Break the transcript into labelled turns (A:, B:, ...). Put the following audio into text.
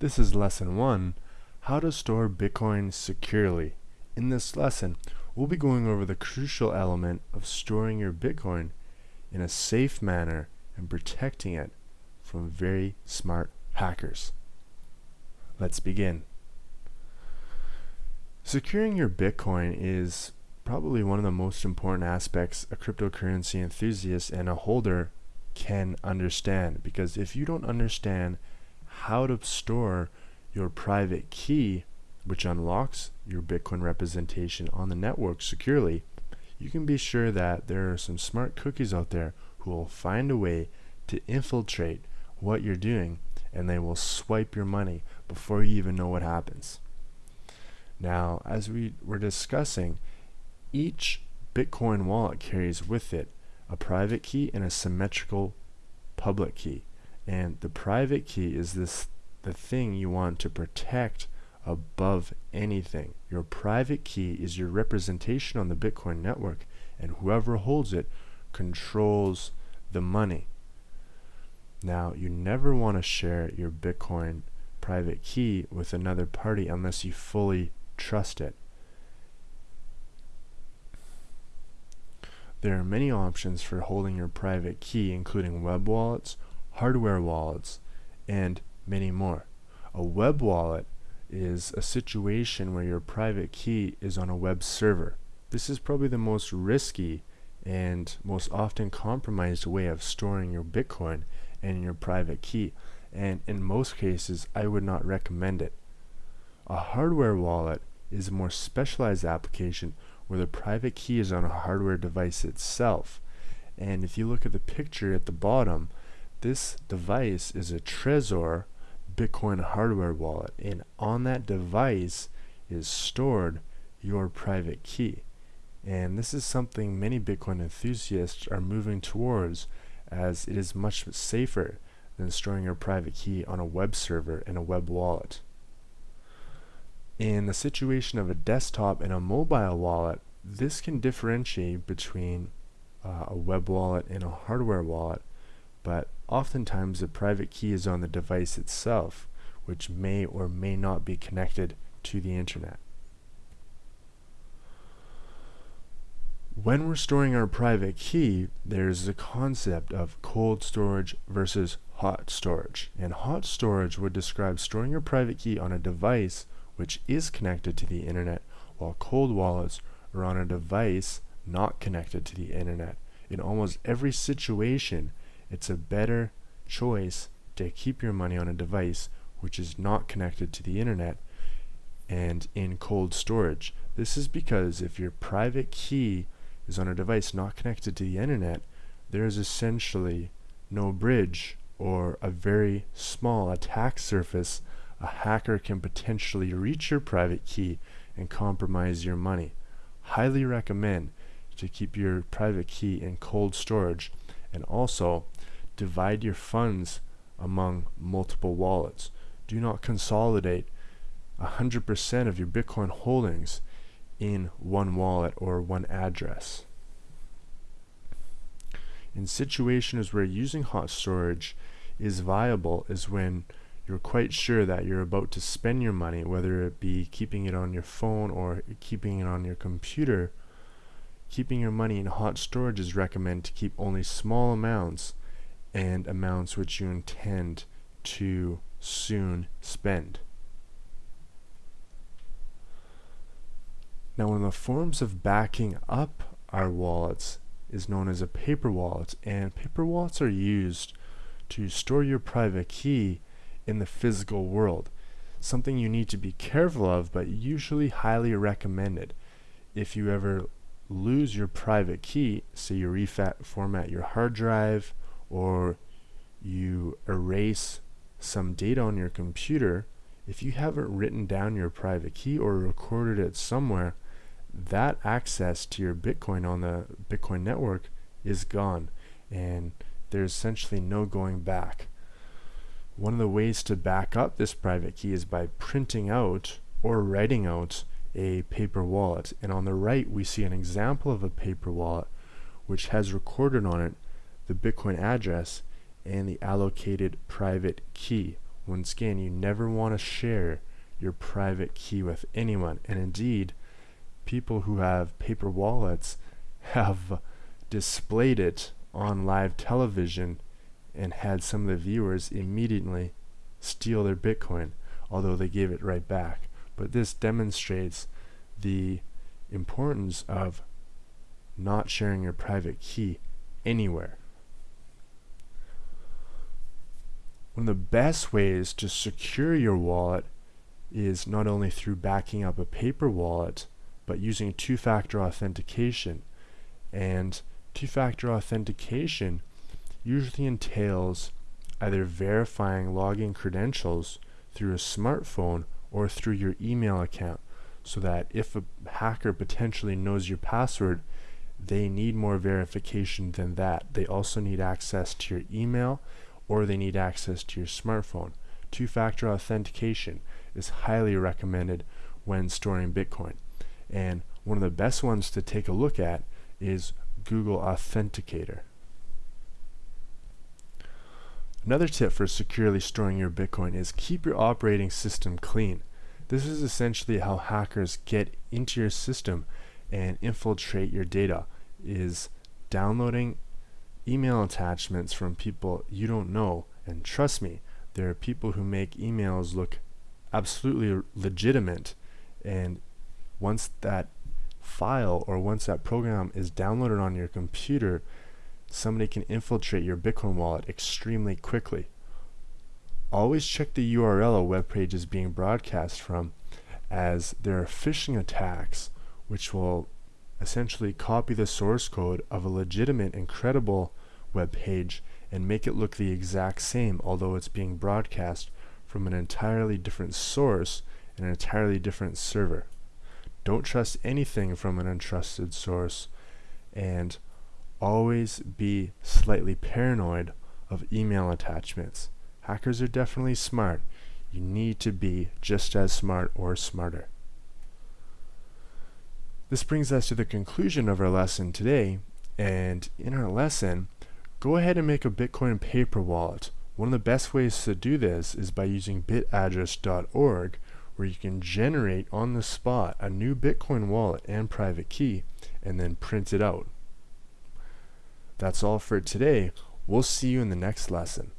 A: This is lesson 1, how to store Bitcoin securely. In this lesson, we'll be going over the crucial element of storing your Bitcoin in a safe manner and protecting it from very smart hackers. Let's begin. Securing your Bitcoin is probably one of the most important aspects a cryptocurrency enthusiast and a holder can understand because if you don't understand how to store your private key which unlocks your Bitcoin representation on the network securely you can be sure that there are some smart cookies out there who will find a way to infiltrate what you're doing and they will swipe your money before you even know what happens. Now, as we were discussing, each Bitcoin wallet carries with it a private key and a symmetrical public key. And the private key is this the thing you want to protect above anything. Your private key is your representation on the Bitcoin network and whoever holds it controls the money. Now, you never want to share your Bitcoin private key with another party unless you fully trust it. There are many options for holding your private key, including web wallets, hardware wallets, and many more. A web wallet is a situation where your private key is on a web server. This is probably the most risky and most often compromised way of storing your Bitcoin and your private key. And in most cases, I would not recommend it. A hardware wallet is a more specialized application where the private key is on a hardware device itself. And if you look at the picture at the bottom, this device is a Trezor Bitcoin hardware wallet. And on that device is stored your private key. And this is something many Bitcoin enthusiasts are moving towards as it is much safer than storing your private key on a web server in a web wallet. In the situation of a desktop and a mobile wallet, this can differentiate between uh, a web wallet and a hardware wallet, but oftentimes the private key is on the device itself, which may or may not be connected to the internet. When we're storing our private key, there's the concept of cold storage versus hot storage. And hot storage would describe storing your private key on a device which is connected to the internet, while cold wallets are on a device not connected to the internet. In almost every situation, it's a better choice to keep your money on a device which is not connected to the internet and in cold storage. This is because if your private key is on a device not connected to the internet, there is essentially no bridge or a very small attack surface a hacker can potentially reach your private key and compromise your money. Highly recommend to keep your private key in cold storage and also divide your funds among multiple wallets. Do not consolidate 100% of your Bitcoin holdings in one wallet or one address. In situations where using hot storage is viable is when you're quite sure that you're about to spend your money, whether it be keeping it on your phone or keeping it on your computer, keeping your money in hot storage is recommended to keep only small amounts and amounts which you intend to soon spend. Now one of the forms of backing up our wallets is known as a paper wallet and paper wallets are used to store your private key in the physical world. Something you need to be careful of, but usually highly recommended. If you ever lose your private key, say you reformat your hard drive or you erase some data on your computer, if you haven't written down your private key or recorded it somewhere, that access to your Bitcoin on the Bitcoin network is gone and there's essentially no going back. One of the ways to back up this private key is by printing out or writing out a paper wallet. And on the right, we see an example of a paper wallet which has recorded on it the Bitcoin address and the allocated private key. Once again, you never want to share your private key with anyone. And indeed, people who have paper wallets have displayed it on live television and had some of the viewers immediately steal their Bitcoin, although they gave it right back. But this demonstrates the importance of not sharing your private key anywhere. One of the best ways to secure your wallet is not only through backing up a paper wallet, but using two-factor authentication. And two-factor authentication usually entails either verifying login credentials through a smartphone or through your email account so that if a hacker potentially knows your password, they need more verification than that. They also need access to your email or they need access to your smartphone. Two-factor authentication is highly recommended when storing Bitcoin. And one of the best ones to take a look at is Google Authenticator. Another tip for securely storing your Bitcoin is keep your operating system clean. This is essentially how hackers get into your system and infiltrate your data is downloading email attachments from people you don't know. And trust me there are people who make emails look absolutely legitimate. And once that file or once that program is downloaded on your computer somebody can infiltrate your Bitcoin wallet extremely quickly. Always check the URL a web page is being broadcast from as there are phishing attacks which will essentially copy the source code of a legitimate and credible web page and make it look the exact same although it's being broadcast from an entirely different source and an entirely different server. Don't trust anything from an untrusted source and always be slightly paranoid of email attachments. Hackers are definitely smart. You need to be just as smart or smarter. This brings us to the conclusion of our lesson today. And in our lesson, go ahead and make a Bitcoin paper wallet. One of the best ways to do this is by using bitaddress.org where you can generate on the spot a new Bitcoin wallet and private key and then print it out. That's all for today. We'll see you in the next lesson.